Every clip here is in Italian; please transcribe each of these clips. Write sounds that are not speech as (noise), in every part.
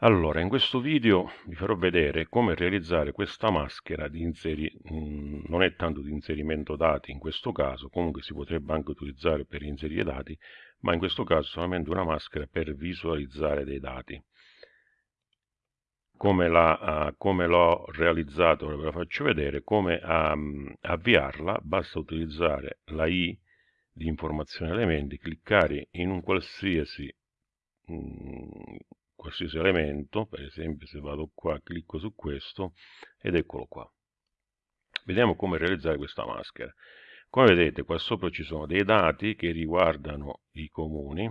Allora, in questo video vi farò vedere come realizzare questa maschera di inseri... Mm, non è tanto di inserimento dati in questo caso, comunque si potrebbe anche utilizzare per inserire dati, ma in questo caso solamente una maschera per visualizzare dei dati. Come, uh, l'ho realizzato, ve la faccio vedere, come um, avviarla, basta utilizzare la I di informazione elementi, cliccare in un qualsiasi um, qualsiasi elemento, per esempio se vado qua, clicco su questo ed eccolo qua. Vediamo come realizzare questa maschera. Come vedete qua sopra ci sono dei dati che riguardano i comuni,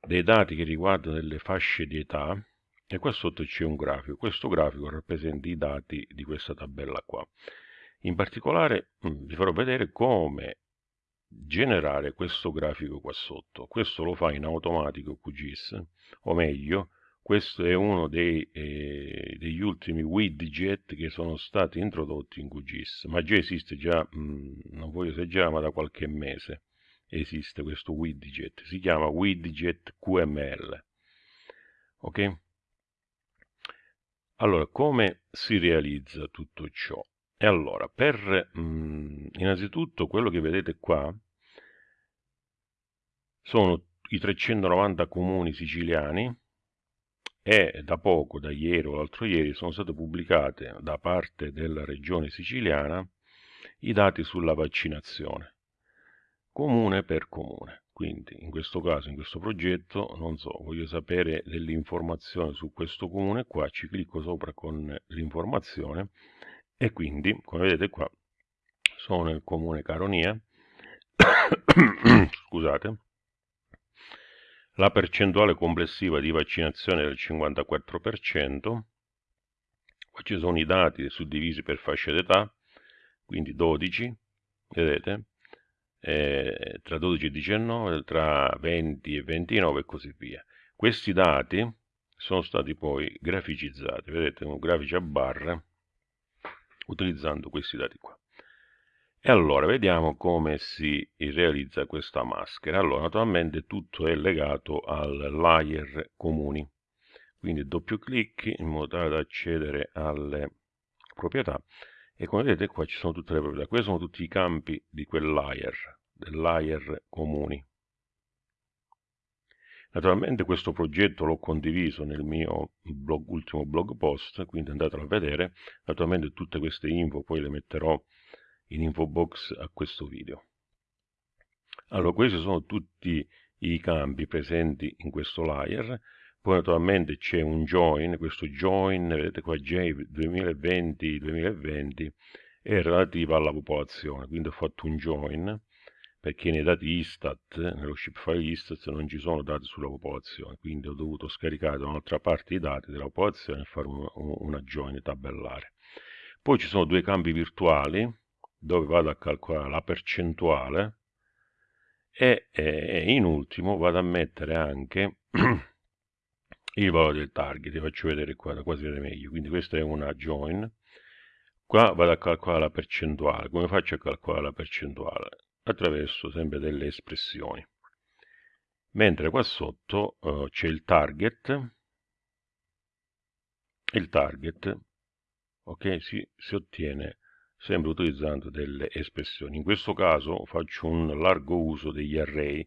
dei dati che riguardano delle fasce di età e qua sotto c'è un grafico. Questo grafico rappresenta i dati di questa tabella qua. In particolare mm, vi farò vedere come generare questo grafico qua sotto. Questo lo fa in automatico QGIS, o meglio, questo è uno dei, eh, degli ultimi widget che sono stati introdotti in QGIS, ma già esiste già, mh, mm, non voglio esagerare, ma da qualche mese esiste questo widget, si chiama widget QML. Ok? Allora, come si realizza tutto ciò? E allora, per mh, mm, innanzitutto quello che vedete qua sono i 390 comuni siciliani e da poco, da ieri o l'altro ieri, sono state pubblicate da parte della regione siciliana i dati sulla vaccinazione, comune per comune. Quindi in questo caso, in questo progetto, non so, voglio sapere dell'informazione su questo comune, qua ci clicco sopra con l'informazione e quindi, come vedete qua, sono nel comune Caronia, (coughs) scusate, la percentuale complessiva di vaccinazione è del 54%, qua ci sono i dati suddivisi per fascia d'età, quindi 12, vedete, eh, tra 12 e 19, tra 20 e 29 e così via. Questi dati sono stati poi graficizzati, vedete, un grafici a barre, utilizzando questi dati qua. E allora vediamo come si realizza questa maschera. Allora naturalmente tutto è legato al layer comuni. Quindi doppio clic in modo tale da accedere alle proprietà e come vedete qua ci sono tutte le proprietà. Questi sono tutti i campi di quel layer, del layer comuni. Naturalmente questo progetto l'ho condiviso nel mio blog, ultimo blog post, quindi andatelo a vedere. Naturalmente tutte queste info poi le metterò in info box a questo video. Allora, questi sono tutti i campi presenti in questo layer, poi naturalmente c'è un join, questo join, vedete qua J 2020-2020, è relativo alla popolazione, quindi ho fatto un join, perché nei dati Istat, nello shipfile Istat non ci sono dati sulla popolazione, quindi ho dovuto scaricare da un'altra parte i dati della popolazione e fare una, una join tabellare. Poi ci sono due campi virtuali, dove vado a calcolare la percentuale e, e in ultimo vado a mettere anche (clears throat) il valore del target, vi faccio vedere qua, da quasi vedere meglio, quindi questa è una join, qua vado a calcolare la percentuale, come faccio a calcolare la percentuale? Attraverso sempre delle espressioni, mentre qua sotto uh, c'è il target, il target, ok, si, si ottiene sempre utilizzando delle espressioni. In questo caso faccio un largo uso degli array,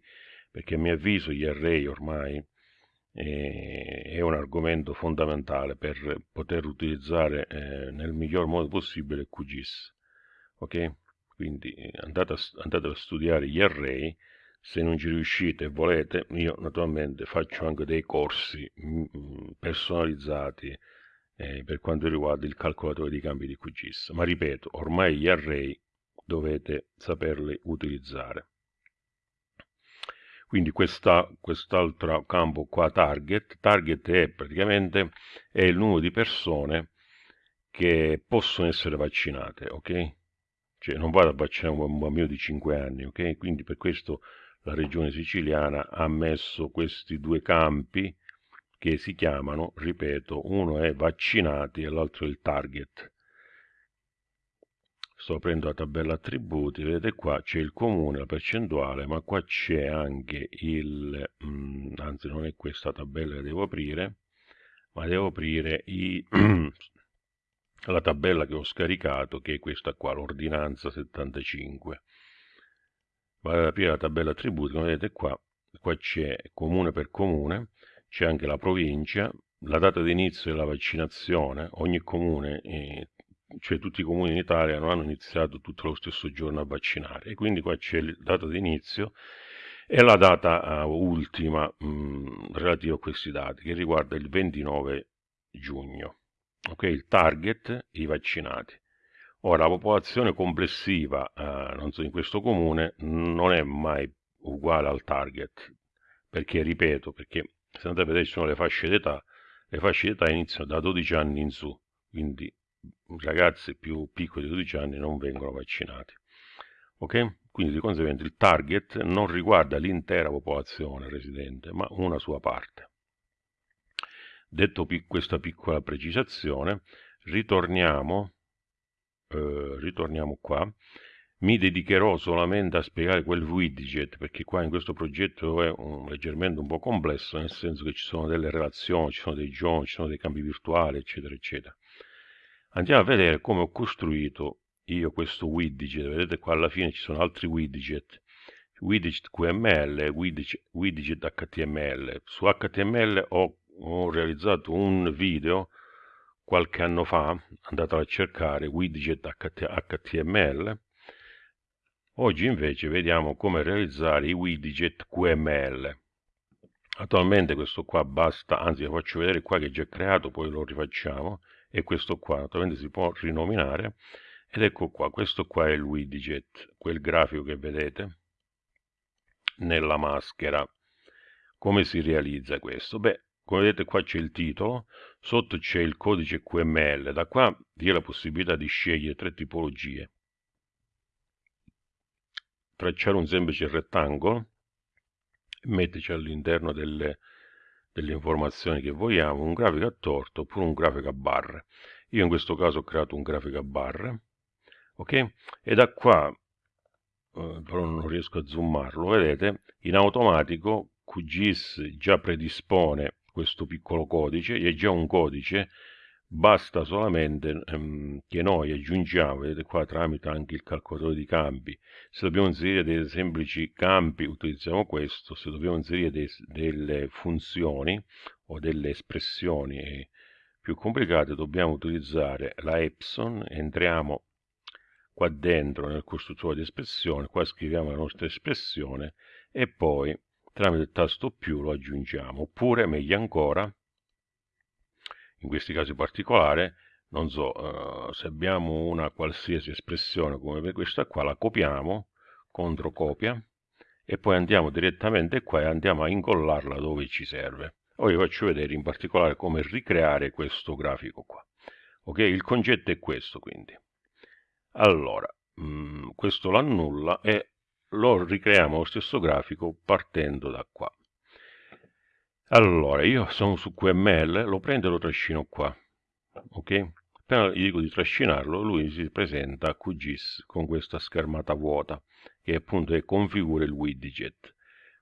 perché a mio avviso gli array ormai eh, è un argomento fondamentale per poter utilizzare eh, nel miglior modo possibile QGIS. Ok? Quindi eh, andate a, andate a studiare gli array, se non ci riuscite e volete, io naturalmente faccio anche dei corsi mh, mm, personalizzati eh, per quanto riguarda il calcolatore di cambi di QGIS. Ma ripeto, ormai gli array dovete saperli utilizzare. Quindi quest'altro quest campo qua, target, target è praticamente è il numero di persone che possono essere vaccinate, ok? Cioè non vado a vaccinare un bambino di 5 anni, ok? Quindi per questo la regione siciliana ha messo questi due campi che si chiamano, ripeto, uno è vaccinati e l'altro è il target. Sto aprendo la tabella attributi, vedete qua c'è il comune, la percentuale, ma qua c'è anche il, mm, anzi non è questa tabella che devo aprire, ma devo aprire i, (clears throat) la tabella che ho scaricato che è questa qua, l'ordinanza 75 vado ad aprire la tabella attributi, come vedete qua, qua c'è comune per comune, c'è anche la provincia, la data di inizio della vaccinazione, ogni comune, eh, cioè tutti i comuni in Italia non hanno iniziato tutto lo stesso giorno a vaccinare, e quindi qua c'è la data di inizio e la data uh, ultima mh, mm, relativa a questi dati, che riguarda il 29 giugno. Ok, il target, i vaccinati. Ora, la popolazione complessiva, eh, so, in questo comune non è mai uguale al target, perché, ripeto, perché se andate a vedere ci sono le fasce d'età, le fasce d'età iniziano da 12 anni in su, quindi ragazzi più piccoli di 12 anni non vengono vaccinati. Ok? Quindi di conseguenza il target non riguarda l'intera popolazione residente, ma una sua parte. Detto questa piccola precisazione, ritorniamo eh, ritorniamo qua, mi dedicherò solamente a spiegare quel widget perché qua in questo progetto è un, leggermente un po' complesso nel senso che ci sono delle relazioni, ci sono dei giorni, ci sono dei cambi virtuali eccetera eccetera. Andiamo a vedere come ho costruito io questo widget. Vedete qua alla fine ci sono altri widget. Widget QML widget, widget HTML su HTML ho, ho realizzato un video qualche anno fa, andatelo a cercare, widget HTML, oggi invece vediamo come realizzare i widget QML. Attualmente questo qua basta, anzi lo faccio vedere qua che è già creato, poi lo rifacciamo, e questo qua naturalmente si può rinominare, ed ecco qua, questo qua è il widget, quel grafico che vedete nella maschera. Come si realizza questo? Beh, come vedete qua c'è il titolo, sotto c'è il codice QML, da qua vi è la possibilità di scegliere tre tipologie. Tracciare un semplice rettangolo, metterci all'interno delle, delle informazioni che vogliamo, un grafico a torto oppure un grafico a barre. Io in questo caso ho creato un grafico a barre, ok? E da qua, eh, però non riesco a zoomarlo, vedete, in automatico QGIS già predispone questo piccolo codice, è già un codice, basta solamente ehm, che noi aggiungiamo, vedete qua tramite anche il calcolatore di campi, se dobbiamo inserire dei semplici campi utilizziamo questo, se dobbiamo inserire dei, delle funzioni o delle espressioni più complicate dobbiamo utilizzare la Epson, entriamo qua dentro nel costruttore di espressione, qua scriviamo la nostra espressione e poi tramite il tasto più lo aggiungiamo, oppure meglio ancora, in questi casi particolari, non so, uh, se abbiamo una qualsiasi espressione come questa qua, la copiamo, contro copia, e poi andiamo direttamente qua e andiamo a incollarla dove ci serve. Ora vi faccio vedere in particolare come ricreare questo grafico qua. Ok, il concetto è questo quindi. Allora, mh, mm, questo l'annulla e lo ricreiamo lo stesso grafico partendo da qua. Allora, io sono su QML, lo prendo e lo trascino qua, ok? Appena gli dico di trascinarlo, lui si presenta a QGIS con questa schermata vuota, che appunto è configura il widget.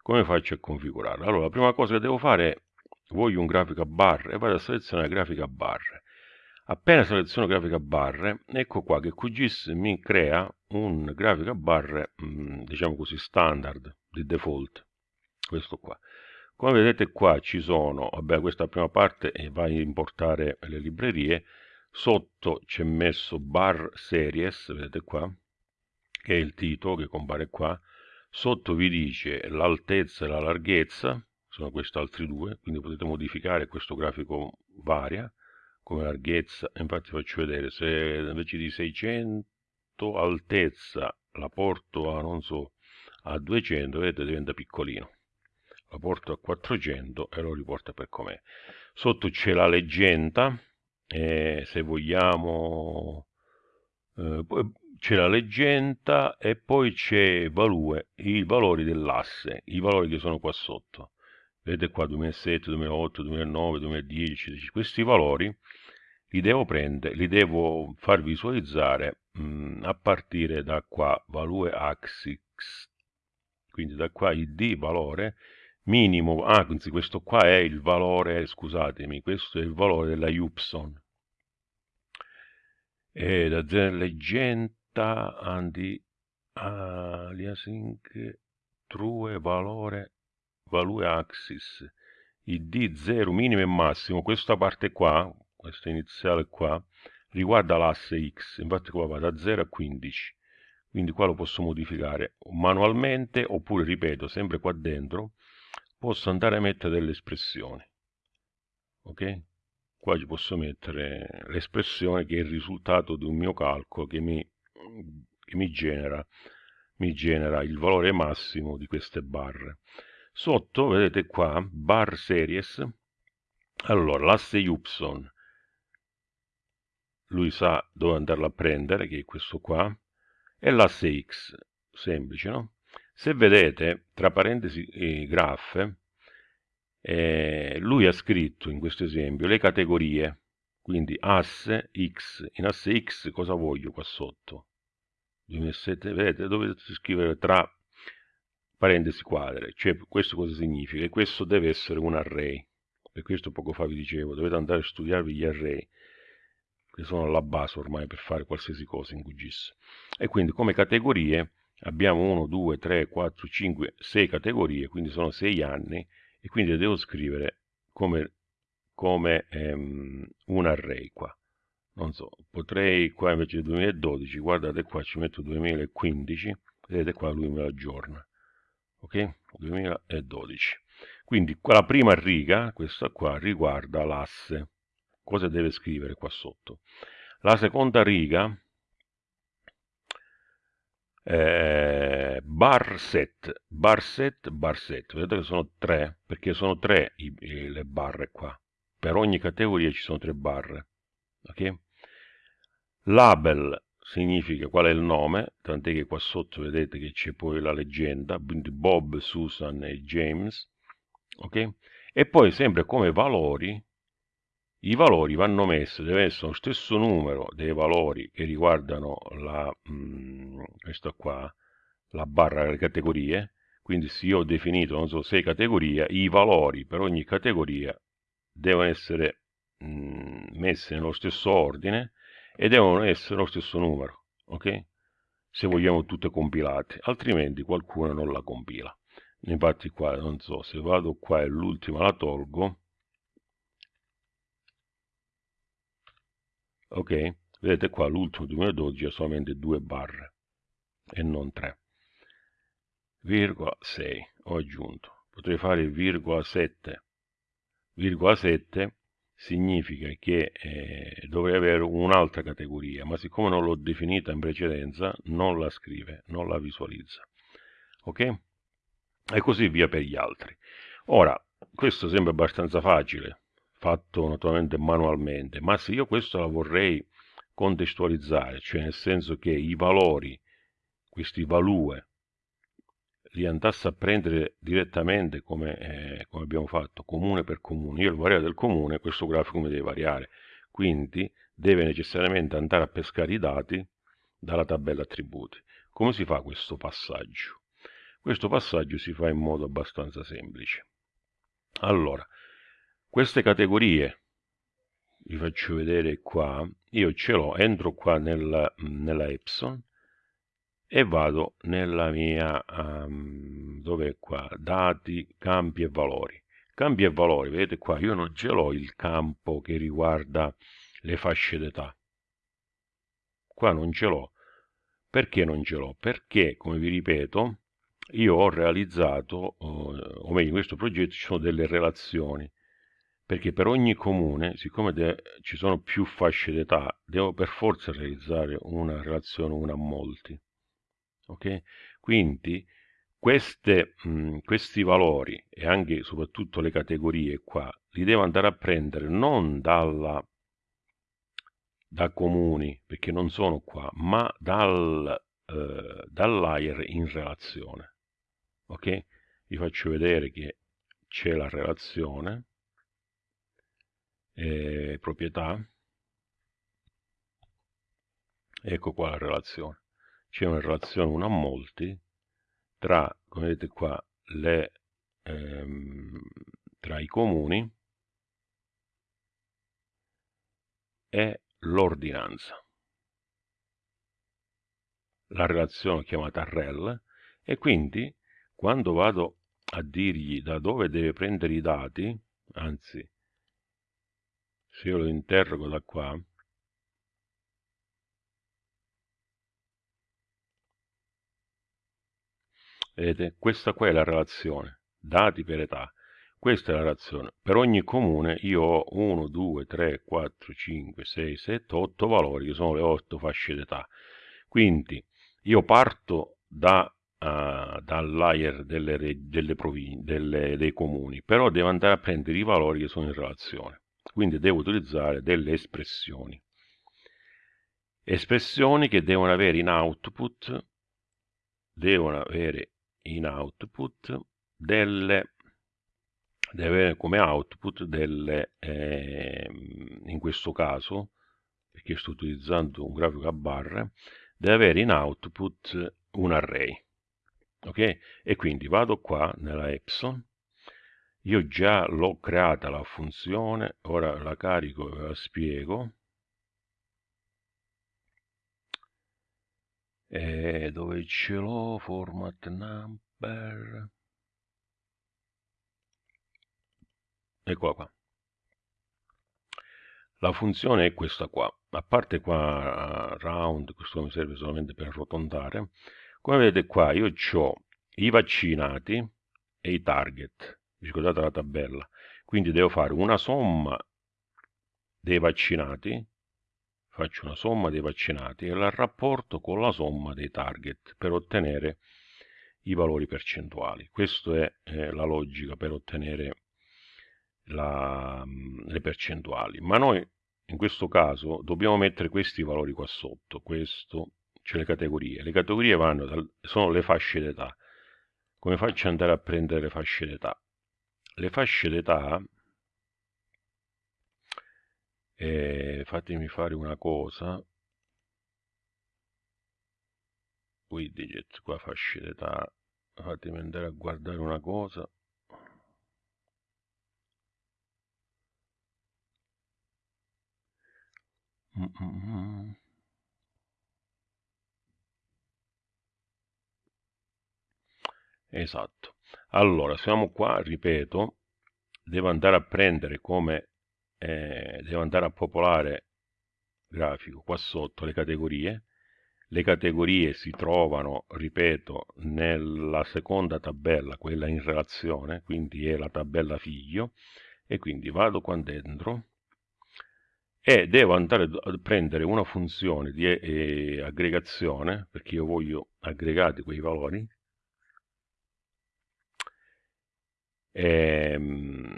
Come faccio a configurarlo? Allora, la prima cosa che devo fare è, voglio un grafico a barre, e vado a selezionare grafica a barre. Appena seleziono grafica barre, ecco qua che QGIS mi crea un grafico a barre, mm, diciamo così, standard, di default, questo qua. Come vedete qua ci sono, vabbè questa prima parte va a importare le librerie, sotto c'è messo bar series, vedete qua, che è il titolo che compare qua, sotto vi dice l'altezza e la larghezza, sono questi altri due, quindi potete modificare, questo grafico varia, come larghezza, infatti faccio vedere, se invece di 600 altezza la porto a, non so, a 200, vedete diventa piccolino. La porto a 400 e lo riporta per com'è. Sotto c'è la leggenda, eh, se vogliamo... Eh, c'è la leggenda e poi c'è value, i valori dell'asse, i valori che sono qua sotto vedete qua 2007, 2008, 2009, 2010, questi valori li devo prendere, li devo far visualizzare mh, mm, a partire da qua, value axis, quindi da qua id valore minimo, anzi questo qua è il valore, scusatemi, questo è il valore della Ypson. E da leggenda andi aliasing true valore value axis il D0 minimo e massimo, questa parte qua, questa iniziale qua, riguarda l'asse X, infatti qua va da 0 a 15, quindi qua lo posso modificare manualmente oppure, ripeto, sempre qua dentro, posso andare a mettere delle espressioni, ok? Qua ci posso mettere l'espressione che è il risultato di un mio calcolo che mi, che mi genera mi genera il valore massimo di queste barre. Sotto, vedete qua, bar series, allora l'asse Y, lui sa dove andarlo a prendere, che è questo qua, e l'asse X, semplice, no? Se vedete, tra parentesi eh, eh, lui ha scritto in questo esempio le categorie, quindi asse X, in asse X cosa voglio qua sotto? 2007, vedete, dovete scrivere tra parentesi quadre, cioè questo cosa significa? Questo deve essere un array, per questo poco fa vi dicevo, dovete andare a studiarvi gli array, che sono la base ormai per fare qualsiasi cosa in QGIS. E quindi come categorie abbiamo 1, 2, 3, 4, 5, 6 categorie, quindi sono 6 anni, e quindi devo scrivere come, come ehm, un array qua non so, potrei qua invece del 2012, guardate qua ci metto 2015, vedete qua lui me lo aggiorna, ok? 2012. Quindi la prima riga, questa qua, riguarda l'asse. Cosa deve scrivere qua sotto? La seconda riga, eh, bar set, bar set, bar set. Vedete che sono tre, perché sono tre i, i, le barre qua. Per ogni categoria ci sono tre barre. ok? Label significa qual è il nome, tant'è che qua sotto vedete che c'è poi la leggenda, quindi Bob, Susan e James, ok? E poi sempre come valori, i valori vanno messi, deve essere lo stesso numero dei valori che riguardano la, mh, mm, qua, la barra delle categorie, quindi se io ho definito, non so, sei categorie, i valori per ogni categoria devono essere mh, mm, messi nello stesso ordine, e devono essere lo stesso numero, ok? Se vogliamo tutte compilate, altrimenti qualcuno non la compila. Infatti qua, non so, se vado qua e l'ultima la tolgo, ok? Vedete qua l'ultimo 2012 ha solamente due barre e non tre. Virgola 6 ho aggiunto. Potrei fare virgola 7. Virgola 7 significa che eh, dovrei avere un'altra categoria, ma siccome non l'ho definita in precedenza, non la scrive, non la visualizza. Ok? E così via per gli altri. Ora, questo sembra abbastanza facile, fatto naturalmente manualmente, ma se io questo la vorrei contestualizzare, cioè nel senso che i valori, questi value, li andasse a prendere direttamente come, eh, come, abbiamo fatto, comune per comune. Io il variare del comune, questo grafico mi deve variare, quindi deve necessariamente andare a pescare i dati dalla tabella attributi. Come si fa questo passaggio? Questo passaggio si fa in modo abbastanza semplice. Allora, queste categorie, vi faccio vedere qua, io ce l'ho, entro qua nella, nella Epson, e vado nella mia, um, dove qua, dati, campi e valori. Campi e valori, vedete qua, io non ce l'ho il campo che riguarda le fasce d'età. Qua non ce l'ho. Perché non ce l'ho? Perché, come vi ripeto, io ho realizzato, o meglio in questo progetto ci sono delle relazioni, perché per ogni comune, siccome ci sono più fasce d'età, devo per forza realizzare una relazione una a molti ok? Quindi queste, mh, questi valori e anche soprattutto le categorie qua li devo andare a prendere non dalla, da comuni, perché non sono qua, ma dal, eh, dall'aire in relazione. Ok? Vi faccio vedere che c'è la relazione, eh, proprietà, ecco qua la relazione c'è una relazione 1 a molti tra, come vedete qua, le ehm, tra i comuni e l'ordinanza. La relazione chiamata rel e quindi quando vado a dirgli da dove deve prendere i dati, anzi se io lo interrogo da qua, vedete, questa qua è la relazione, dati per età. Questa è la relazione. Per ogni comune io ho 1, 2, 3, 4, 5, 6, 7, 8 valori, che sono le 8 fasce d'età. Quindi io parto da, uh, dal layer delle, delle delle, dei comuni, però devo andare a prendere i valori che sono in relazione. Quindi devo utilizzare delle espressioni. Espressioni che devono avere in output, devono avere in output delle deve avere come output delle, eh, in questo caso, perché sto utilizzando un grafico a barre, deve avere in output un array. Ok? E quindi vado qua nella Epson, io già l'ho creata la funzione, ora la carico e la spiego. E dove ce l'ho? Format number. Eccola qua. La funzione è questa qua. A parte qua round, questo mi serve solamente per arrotondare. Come vedete qua io ho i vaccinati e i target. Ricordate la tabella. Quindi devo fare una somma dei vaccinati, faccio una somma dei vaccinati e la rapporto con la somma dei target per ottenere i valori percentuali. Questa è eh, la logica per ottenere la, le percentuali, ma noi in questo caso dobbiamo mettere questi valori qua sotto, questo, cioè le categorie. Le categorie vanno dal, sono le fasce d'età. Come faccio ad andare a prendere le fasce d'età? Le fasce d'età, eh, fatemi fare una cosa, widget, qua fasce d'età, fatemi andare a guardare una cosa, mm, mm. Esatto. Allora, siamo qua, ripeto, devo andare a prendere come, eh, devo andare a popolare grafico qua sotto le categorie. Le categorie si trovano, ripeto, nella seconda tabella, quella in relazione, quindi è la tabella figlio, e quindi vado qua dentro, e devo andare a prendere una funzione di eh, aggregazione, perché io voglio aggregati quei valori, ehm,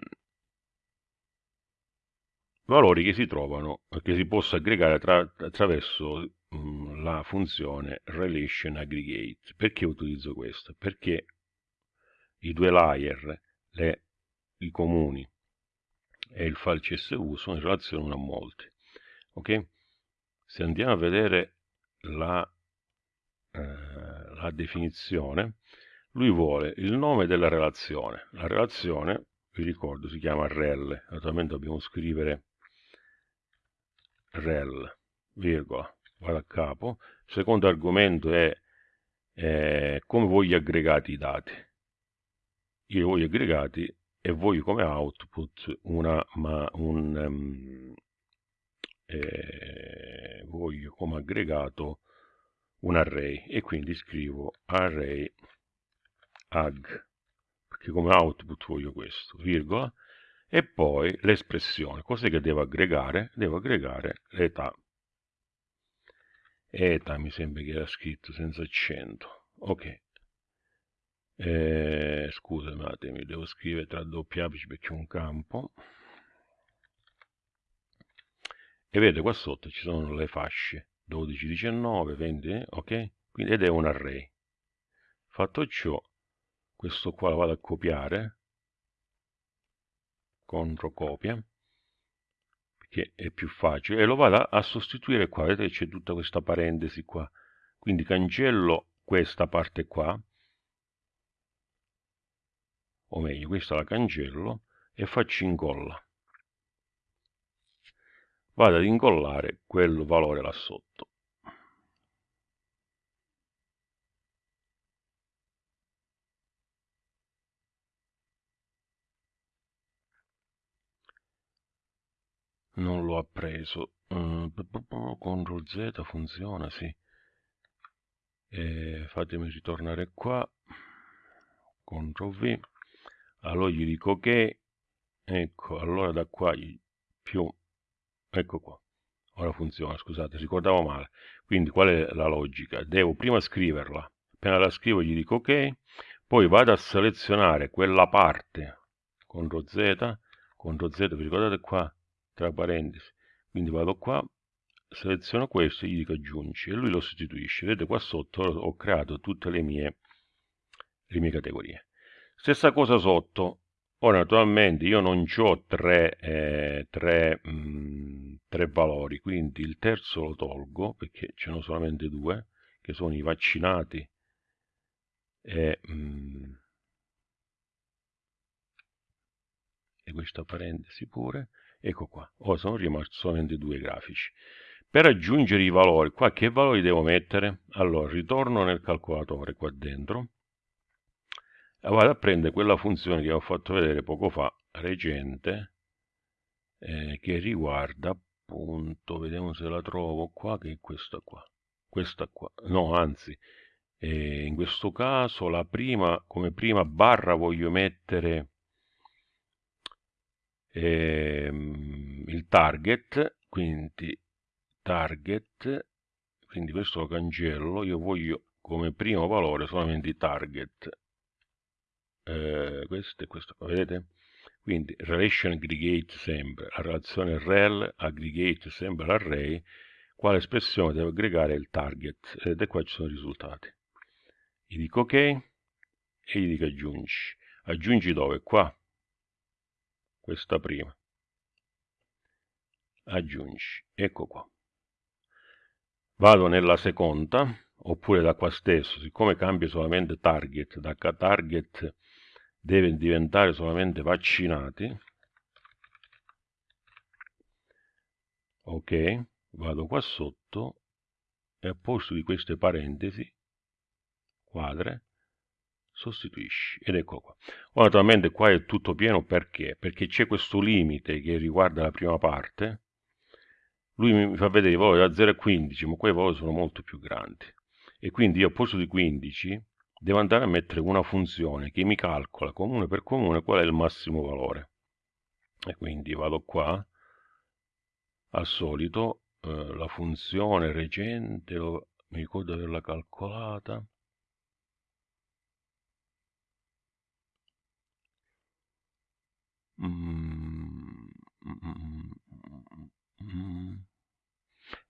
valori che si trovano, che si possono aggregare tra, attraverso mh, mm, la funzione relation aggregate. Perché utilizzo questo? Perché i due layer, le, i comuni e il file CSV sono in relazione uno a molti. Ok? Se andiamo a vedere la, eh, la definizione, lui vuole il nome della relazione. La relazione, vi ricordo, si chiama rel. Naturalmente dobbiamo scrivere rel, virgola, vado a capo. Il secondo argomento è eh, come voglio aggregati i dati. Io voglio aggregati e voglio come output una, ma un, um, eh, voglio come aggregato un array e quindi scrivo array ag perché come output voglio questo virgola e poi l'espressione cos'è che devo aggregare? Devo aggregare l'età. Età mi sembra che era scritto senza accento. Ok. Eh, attimo, devo scrivere tra doppi apici perché un campo. E vedete qua sotto ci sono le fasce 12, 19, 20, ok? Quindi, ed è un array. Fatto ciò, questo qua lo vado a copiare, contro copia, perché è più facile, e lo vado a sostituire qua, vedete c'è tutta questa parentesi qua, quindi cancello questa parte qua, o meglio questa la cancello e faccio incolla vado ad incollare quel valore là sotto non lo ha preso uh, CTRL Z funziona sì. E fatemi ritornare qua. CTRL V. Allora gli dico ok ecco allora da qua più ecco qua. Ora funziona scusate ricordavo male. Quindi qual è la logica? Devo prima scriverla. Appena la scrivo gli dico ok. Poi vado a selezionare quella parte. CTRL Z CTRL Z vi ricordate qua tra parentesi. Quindi vado qua seleziono questo gli dico aggiungi e lui lo sostituisce. Vedete qua sotto ho creato tutte le mie, le mie categorie. Stessa cosa sotto. Ora naturalmente io non ho tre, eh, tre, mh, mm, tre valori quindi il terzo lo tolgo perché ce ne sono solamente due che sono i vaccinati e, mh, mm, e questa parentesi pure ecco qua. Ora sono rimasti solamente due grafici. Per aggiungere i valori qua che valori devo mettere? Allora ritorno nel calcolatore qua dentro. E vado a prendere quella funzione che ho fatto vedere poco fa recente eh, che riguarda appunto vediamo se la trovo qua che è questa qua. Questa qua. No anzi eh, in questo caso la prima come prima barra voglio mettere ehm, il target quindi target quindi questo lo cancello io voglio come primo valore solamente target. Eh, questo e questo vedete? Quindi relation aggregate sempre la relazione rel aggregate sempre l'array quale espressione devo aggregare il target? Vedete qua ci sono i risultati. Gli dico ok e gli dico aggiungi. Aggiungi dove? Qua questa prima. Aggiungi ecco qua. Vado nella seconda oppure da qua stesso. Siccome cambia solamente target da target deve diventare solamente vaccinati. Ok vado qua sotto e a posto di queste parentesi quadre sostituisci. Ed ecco qua. Ora naturalmente qua è tutto pieno perché? Perché c'è questo limite che riguarda la prima parte. Lui mi fa vedere i valori da 0 a 15 ma quei valori sono molto più grandi. E quindi io al posto di 15 devo andare a mettere una funzione che mi calcola comune per comune qual è il massimo valore. E quindi vado qua. Al solito eh, la funzione recente lo, mi ricordo averla calcolata Mm, mm, mm,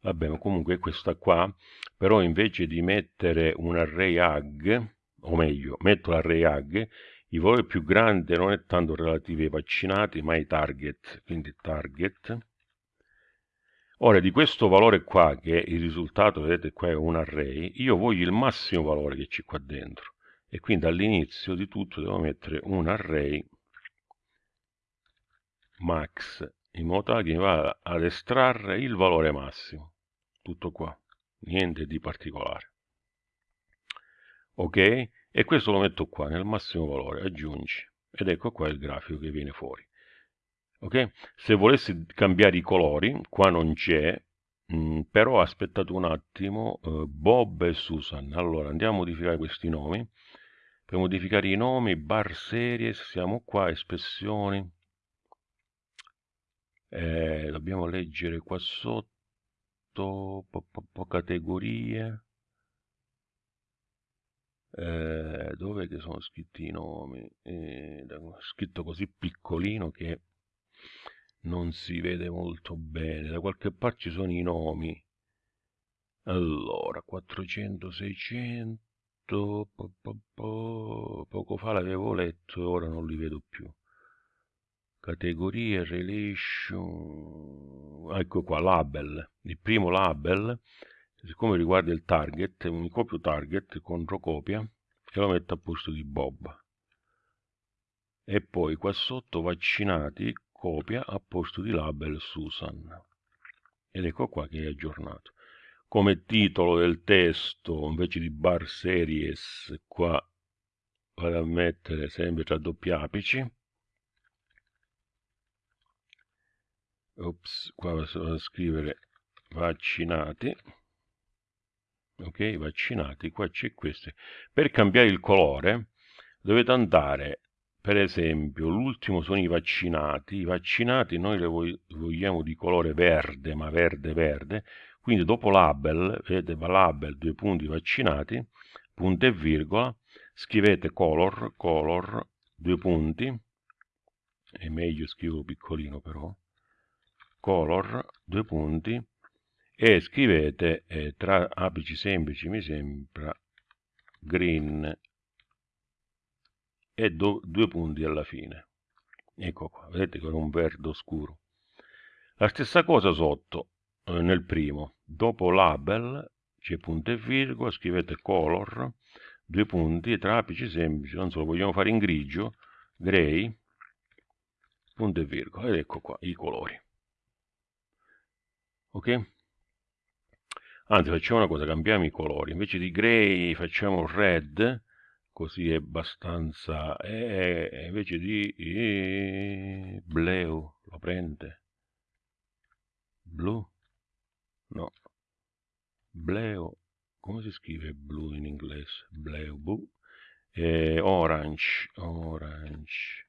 Vabbè, ma comunque questa qua, però invece di mettere un array ag, o meglio, metto l'array ag, il valore più grande non è tanto relativo ai vaccinati, ma ai target, quindi target. Ora, di questo valore qua, che è il risultato, vedete qua è un array, io voglio il massimo valore che c'è qua dentro. E quindi all'inizio di tutto devo mettere un array max in modo tale che mi vada ad estrarre il valore massimo. Tutto qua niente di particolare. Ok? E questo lo metto qua nel massimo valore aggiungi. Ed ecco qua il grafico che viene fuori. Ok? Se volessi cambiare i colori qua non c'è mm, però aspettate un attimo eh, Bob e Susan. Allora andiamo a modificare questi nomi. Per modificare i nomi bar series siamo qua espressioni eh, dobbiamo leggere qua sotto po, po, po categorie. Eh, dove che sono scritti i nomi? Eh, scritto così piccolino che non si vede molto bene. Da qualche parte ci sono i nomi. Allora 400 600 po, po, po, poco fa l'avevo letto e ora non li vedo più categorie relation ecco qua label. Il primo label siccome riguarda il target mi copio target contro copia e lo metto a posto di bob. E poi qua sotto vaccinati copia a posto di label Susan. Ed ecco qua che è aggiornato. Come titolo del testo invece di bar series qua vado a mettere sempre tra doppi apici ops qua vado a scrivere vaccinati. Ok vaccinati qua c'è questo per cambiare il colore dovete andare per esempio l'ultimo sono i vaccinati. I vaccinati noi li vogliamo di colore verde ma verde verde. Quindi dopo label vedete label due punti vaccinati punto e virgola. Scrivete color color due punti. È meglio scrivo piccolino però color, due punti, e scrivete eh, tra apici semplici, mi sembra, green, e do, due punti alla fine. Ecco qua, vedete che è un verde scuro. La stessa cosa sotto, eh, nel primo, dopo label, c'è punto e virgola, scrivete color, due punti, tra apici semplici, non so, lo vogliamo fare in grigio, grey, punto e virgola, ed ecco qua i colori ok? Anzi, facciamo una cosa, cambiamo i colori. Invece di grey facciamo red, così è abbastanza... E invece di e, blue, lo prende? Blu? No. Blue, come si scrive blu in inglese? Blue, bu. E orange, orange.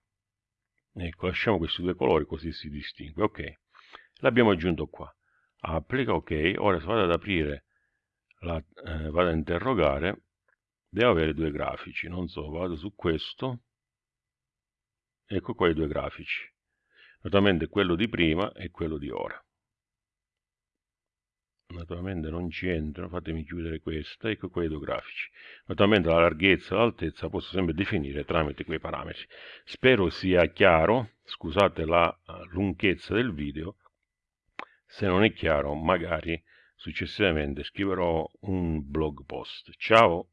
Ecco, lasciamo questi due colori così si distingue. Ok, l'abbiamo aggiunto qua applica ok ora se vado ad aprire la, eh, vado a interrogare devo avere due grafici non so vado su questo ecco qua i due grafici naturalmente quello di prima e quello di ora. Naturalmente non ci entro fatemi chiudere questa ecco qua i due grafici. Naturalmente la larghezza e l'altezza posso sempre definire tramite quei parametri. Spero sia chiaro scusate la eh, lunghezza del video se non è chiaro, magari successivamente scriverò un blog post. Ciao!